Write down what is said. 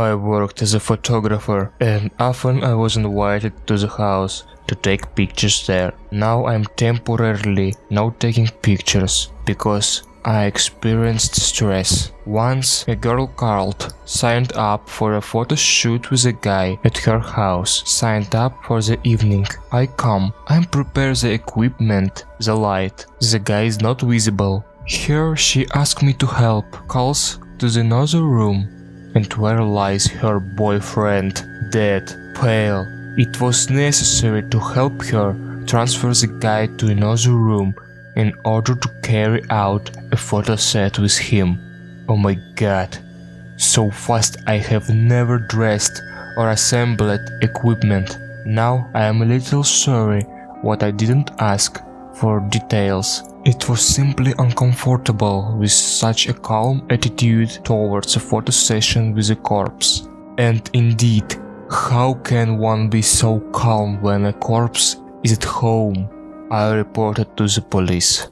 I worked as a photographer and often I was invited to the house to take pictures there. Now I'm temporarily not taking pictures because I experienced stress. Once a girl called, signed up for a photo shoot with a guy at her house, signed up for the evening. I come, I prepare the equipment, the light. The guy is not visible. Here she asked me to help, calls to the another room, and where lies her boyfriend, dead, pale. It was necessary to help her transfer the guy to another room in order to carry out a photo set with him. Oh my god, so fast I have never dressed or assembled equipment. Now I am a little sorry what I didn't ask for details. It was simply uncomfortable with such a calm attitude towards a photo session with a corpse. And indeed, how can one be so calm when a corpse is at home? I reported to the police.